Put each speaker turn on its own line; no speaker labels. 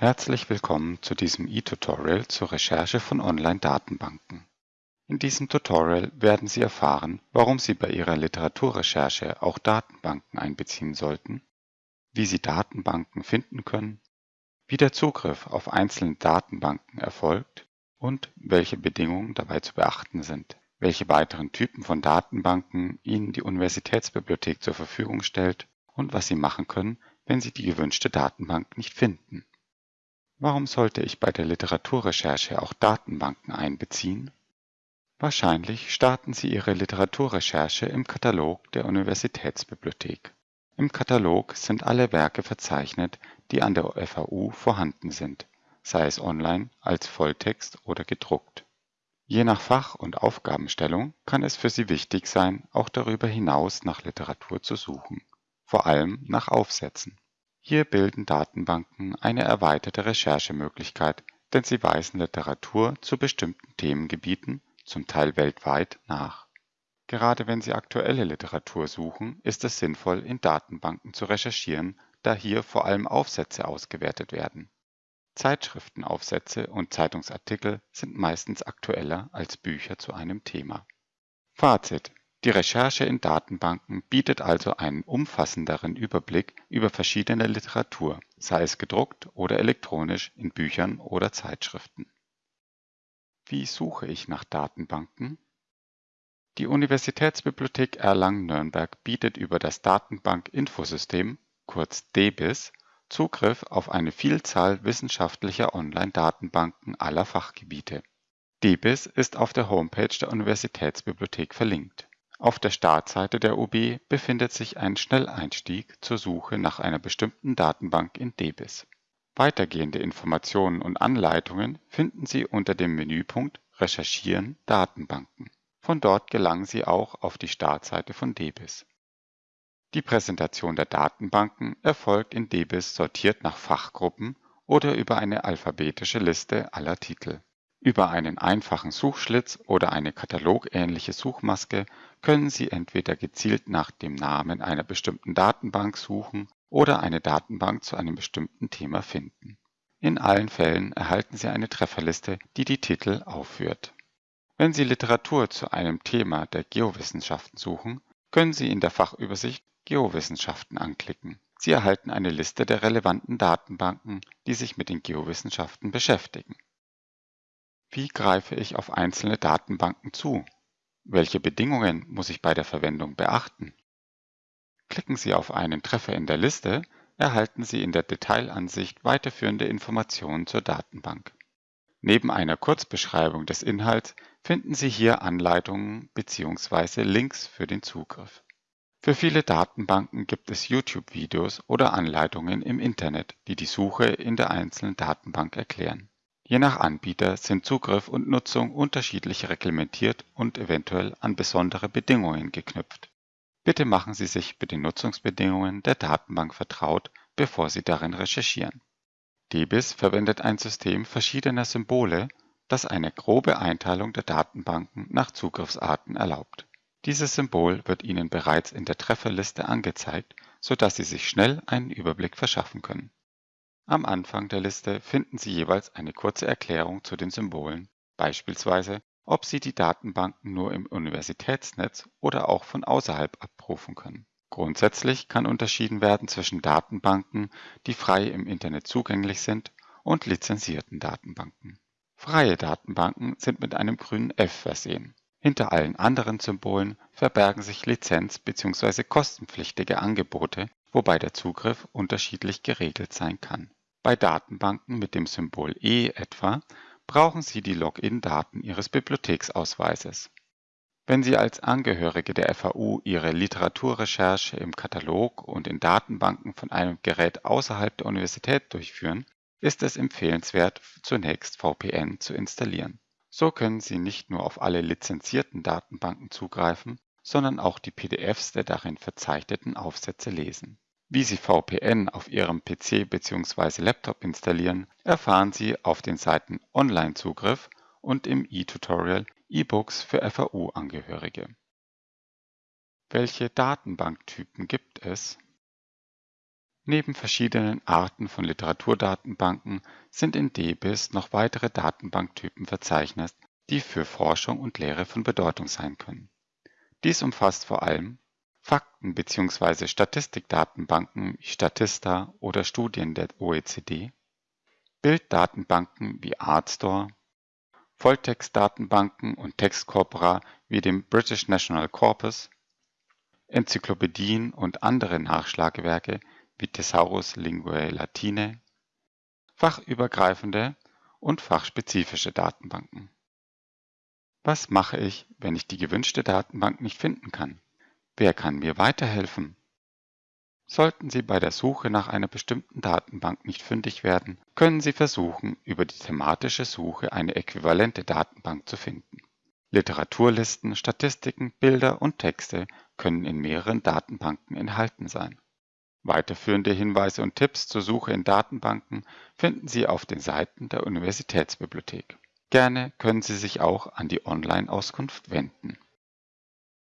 Herzlich willkommen zu diesem e-Tutorial zur Recherche von Online-Datenbanken. In diesem Tutorial werden Sie erfahren, warum Sie bei Ihrer Literaturrecherche auch Datenbanken einbeziehen sollten, wie Sie Datenbanken finden können, wie der Zugriff auf einzelne Datenbanken erfolgt und welche Bedingungen dabei zu beachten sind, welche weiteren Typen von Datenbanken Ihnen die Universitätsbibliothek zur Verfügung stellt und was Sie machen können, wenn Sie die gewünschte Datenbank nicht finden. Warum sollte ich bei der Literaturrecherche auch Datenbanken einbeziehen? Wahrscheinlich starten Sie Ihre Literaturrecherche im Katalog der Universitätsbibliothek. Im Katalog sind alle Werke verzeichnet, die an der FAU vorhanden sind, sei es online, als Volltext oder gedruckt. Je nach Fach- und Aufgabenstellung kann es für Sie wichtig sein, auch darüber hinaus nach Literatur zu suchen, vor allem nach Aufsätzen. Hier bilden Datenbanken eine erweiterte Recherchemöglichkeit, denn sie weisen Literatur zu bestimmten Themengebieten, zum Teil weltweit, nach. Gerade wenn Sie aktuelle Literatur suchen, ist es sinnvoll, in Datenbanken zu recherchieren, da hier vor allem Aufsätze ausgewertet werden. Zeitschriftenaufsätze und Zeitungsartikel sind meistens aktueller als Bücher zu einem Thema. Fazit die Recherche in Datenbanken bietet also einen umfassenderen Überblick über verschiedene Literatur, sei es gedruckt oder elektronisch in Büchern oder Zeitschriften. Wie suche ich nach Datenbanken? Die Universitätsbibliothek Erlangen-Nürnberg bietet über das Datenbank-Infosystem, kurz DBIS, Zugriff auf eine Vielzahl wissenschaftlicher Online-Datenbanken aller Fachgebiete. DBIS ist auf der Homepage der Universitätsbibliothek verlinkt auf der Startseite der UB befindet sich ein Schnelleinstieg zur Suche nach einer bestimmten Datenbank in DBIS. Weitergehende Informationen und Anleitungen finden Sie unter dem Menüpunkt Recherchieren Datenbanken. Von dort gelangen Sie auch auf die Startseite von DBIS. Die Präsentation der Datenbanken erfolgt in DBIS sortiert nach Fachgruppen oder über eine alphabetische Liste aller Titel. Über einen einfachen Suchschlitz oder eine katalogähnliche Suchmaske können Sie entweder gezielt nach dem Namen einer bestimmten Datenbank suchen oder eine Datenbank zu einem bestimmten Thema finden. In allen Fällen erhalten Sie eine Trefferliste, die die Titel aufführt. Wenn Sie Literatur zu einem Thema der Geowissenschaften suchen, können Sie in der Fachübersicht Geowissenschaften anklicken. Sie erhalten eine Liste der relevanten Datenbanken, die sich mit den Geowissenschaften beschäftigen. Wie greife ich auf einzelne Datenbanken zu? Welche Bedingungen muss ich bei der Verwendung beachten? Klicken Sie auf einen Treffer in der Liste, erhalten Sie in der Detailansicht weiterführende Informationen zur Datenbank. Neben einer Kurzbeschreibung des Inhalts finden Sie hier Anleitungen bzw. Links für den Zugriff. Für viele Datenbanken gibt es YouTube-Videos oder Anleitungen im Internet, die die Suche in der einzelnen Datenbank erklären. Je nach Anbieter sind Zugriff und Nutzung unterschiedlich reglementiert und eventuell an besondere Bedingungen geknüpft. Bitte machen Sie sich mit den Nutzungsbedingungen der Datenbank vertraut, bevor Sie darin recherchieren. DBIS verwendet ein System verschiedener Symbole, das eine grobe Einteilung der Datenbanken nach Zugriffsarten erlaubt. Dieses Symbol wird Ihnen bereits in der Trefferliste angezeigt, sodass Sie sich schnell einen Überblick verschaffen können am Anfang der Liste finden Sie jeweils eine kurze Erklärung zu den Symbolen, beispielsweise ob Sie die Datenbanken nur im Universitätsnetz oder auch von außerhalb abrufen können. Grundsätzlich kann unterschieden werden zwischen Datenbanken, die frei im Internet zugänglich sind, und lizenzierten Datenbanken. Freie Datenbanken sind mit einem grünen F versehen. Hinter allen anderen Symbolen verbergen sich lizenz- bzw. kostenpflichtige Angebote, wobei der Zugriff unterschiedlich geregelt sein kann bei Datenbanken mit dem Symbol E etwa brauchen Sie die Login-Daten Ihres Bibliotheksausweises. Wenn Sie als Angehörige der FAU Ihre Literaturrecherche im Katalog und in Datenbanken von einem Gerät außerhalb der Universität durchführen, ist es empfehlenswert, zunächst VPN zu installieren. So können Sie nicht nur auf alle lizenzierten Datenbanken zugreifen, sondern auch die PDFs der darin verzeichneten Aufsätze lesen wie Sie VPN auf Ihrem PC bzw. Laptop installieren, erfahren Sie auf den Seiten Online-Zugriff und im e-Tutorial E-Books für FAU-Angehörige. Welche Datenbanktypen gibt es? Neben verschiedenen Arten von Literaturdatenbanken sind in DBIS noch weitere Datenbanktypen verzeichnet, die für Forschung und Lehre von Bedeutung sein können. Dies umfasst vor allem Fakten bzw. Statistikdatenbanken wie Statista oder Studien der OECD, Bilddatenbanken wie Artstore, Volltextdatenbanken und Textkorpora wie dem British National Corpus, Enzyklopädien und andere Nachschlagewerke wie Thesaurus Linguae Latinae, fachübergreifende und fachspezifische Datenbanken. Was mache ich, wenn ich die gewünschte Datenbank nicht finden kann? Wer kann mir weiterhelfen? Sollten Sie bei der Suche nach einer bestimmten Datenbank nicht fündig werden, können Sie versuchen, über die thematische Suche eine äquivalente Datenbank zu finden. Literaturlisten, Statistiken, Bilder und Texte können in mehreren Datenbanken enthalten sein. Weiterführende Hinweise und Tipps zur Suche in Datenbanken finden Sie auf den Seiten der Universitätsbibliothek. Gerne können Sie sich auch an die Online-Auskunft wenden